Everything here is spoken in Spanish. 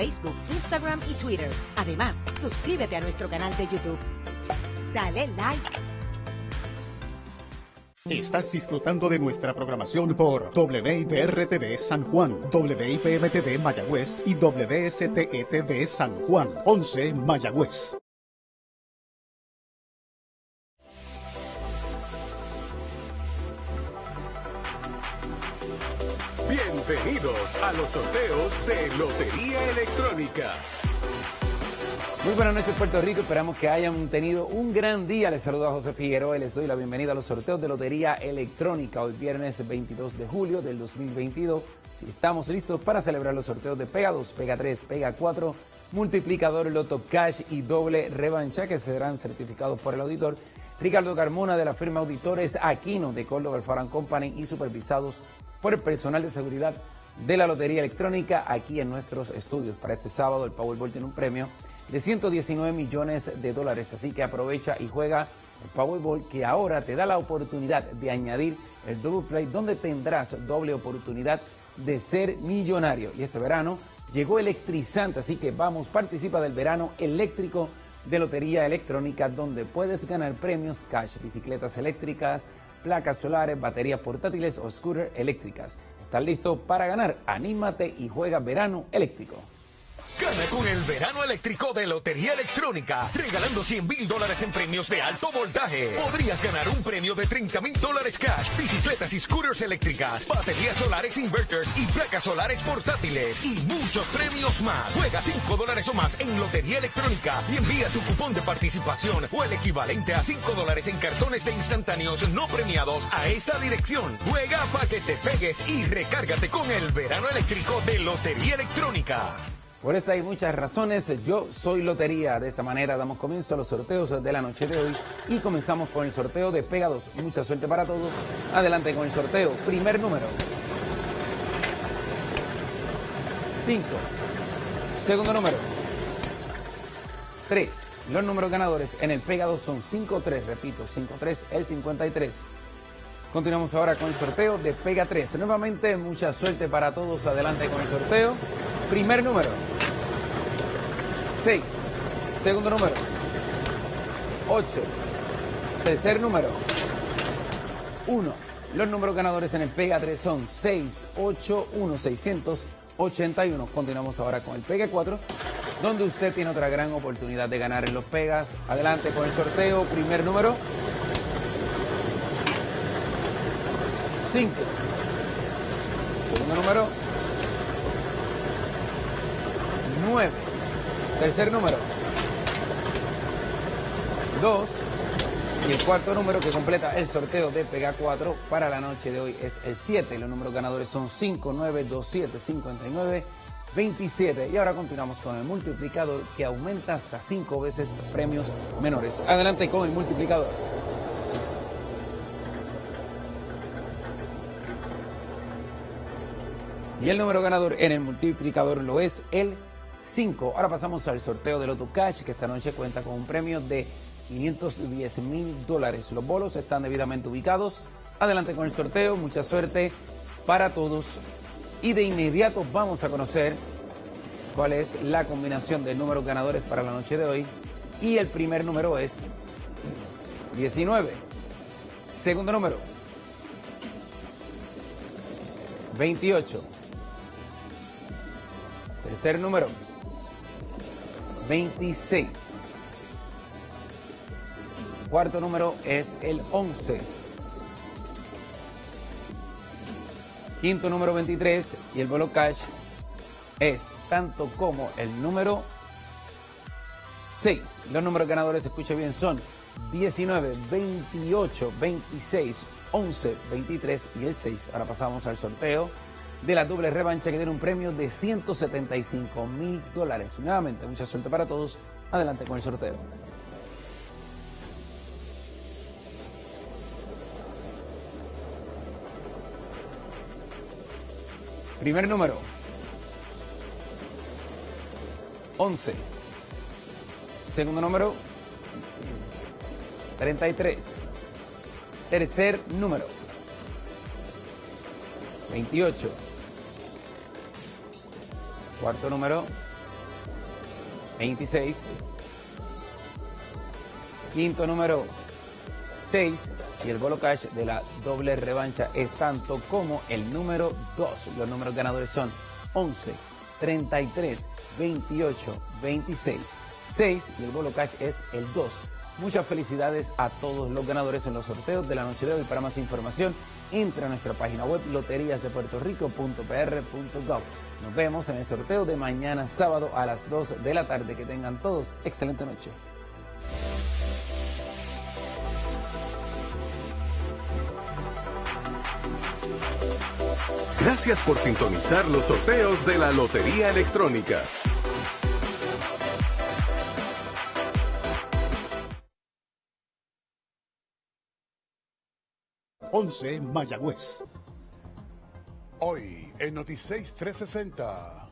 Facebook, Instagram y Twitter. Además, suscríbete a nuestro canal de YouTube. Dale like. Estás disfrutando de nuestra programación por WIPR-TV San Juan, WIPM-TV Mayagüez y WSTE-TV San Juan, 11 Mayagüez. Bienvenidos a los sorteos de Lotería Electrónica. Muy buenas noches Puerto Rico, esperamos que hayan tenido un gran día. Les saludo a José Figueroa y les doy la bienvenida a los sorteos de Lotería Electrónica. Hoy viernes 22 de julio del 2022. Si estamos listos para celebrar los sorteos de Pega 2, Pega 3, Pega 4, multiplicador, Loto Cash y doble revancha que serán certificados por el auditor Ricardo Carmona de la firma Auditores Aquino de Córdoba Alfarán Company y supervisados por el personal de seguridad de la Lotería Electrónica aquí en nuestros estudios. Para este sábado el Powerball tiene un premio de 119 millones de dólares, así que aprovecha y juega el Powerball que ahora te da la oportunidad de añadir el Double Play donde tendrás doble oportunidad de ser millonario. Y este verano llegó electrizante, así que vamos, participa del verano eléctrico de Lotería Electrónica donde puedes ganar premios cash, bicicletas eléctricas, placas solares, baterías portátiles o scooters eléctricas. ¿Estás listo para ganar? Anímate y juega verano eléctrico. Gana con el verano eléctrico de Lotería Electrónica, regalando 100 mil dólares en premios de alto voltaje. Podrías ganar un premio de 30 mil dólares cash, bicicletas y scooters eléctricas, baterías solares inverters y placas solares portátiles y muchos premios más. Juega 5 dólares o más en Lotería Electrónica y envía tu cupón de participación o el equivalente a 5 dólares en cartones de instantáneos no premiados a esta dirección. Juega para que te pegues y recárgate con el verano eléctrico de Lotería Electrónica. Por esta y muchas razones, yo soy Lotería. De esta manera damos comienzo a los sorteos de la noche de hoy y comenzamos con el sorteo de Pega 2. Mucha suerte para todos. Adelante con el sorteo. Primer número. 5. Segundo número. 3. Los números ganadores en el Pega 2 son 5-3. Repito, 5-3, el 53. Continuamos ahora con el sorteo de Pega 3. Nuevamente, mucha suerte para todos. Adelante con el sorteo. Primer número. 6. Segundo número. 8. Tercer número. 1. Los números ganadores en el Pega 3 son 6, 8, 1, 681. Continuamos ahora con el Pega 4, donde usted tiene otra gran oportunidad de ganar en los Pegas. Adelante con el sorteo. Primer número. 5. Segundo número. 9. Tercer número. 2. Y el cuarto número que completa el sorteo de Pega 4 para la noche de hoy es el 7. Los números ganadores son 5, 9, 2, 7, 59, 27. Y ahora continuamos con el multiplicador que aumenta hasta 5 veces premios menores. Adelante con el multiplicador. Y el número ganador en el multiplicador lo es el 5. Ahora pasamos al sorteo del Loto Cash, que esta noche cuenta con un premio de 510 mil dólares. Los bolos están debidamente ubicados. Adelante con el sorteo, mucha suerte para todos. Y de inmediato vamos a conocer cuál es la combinación de números ganadores para la noche de hoy. Y el primer número es 19. Segundo número, 28. Tercer número, 26. Cuarto número es el 11. Quinto número 23 y el bolo cash es tanto como el número 6. Los números ganadores, escuche bien, son 19, 28, 26, 11, 23 y el 6. Ahora pasamos al sorteo de la doble revancha que tiene un premio de 175 mil dólares. Nuevamente, mucha suerte para todos. Adelante con el sorteo. Primer número. 11. Segundo número. 33. Tercer número. 28. Cuarto número. 26. Quinto número 6 y el bolo cash de la doble revancha es tanto como el número 2. Los números ganadores son 11, 33, 28, 26, 6 y el bolo cash es el 2. Muchas felicidades a todos los ganadores en los sorteos de la noche de hoy. Para más información, entra a nuestra página web loteriasdepuertorico.pr.gov. Nos vemos en el sorteo de mañana sábado a las 2 de la tarde. Que tengan todos excelente noche. Gracias por sintonizar los sorteos de la Lotería Electrónica. Once Mayagüez. Hoy en Noticias 360.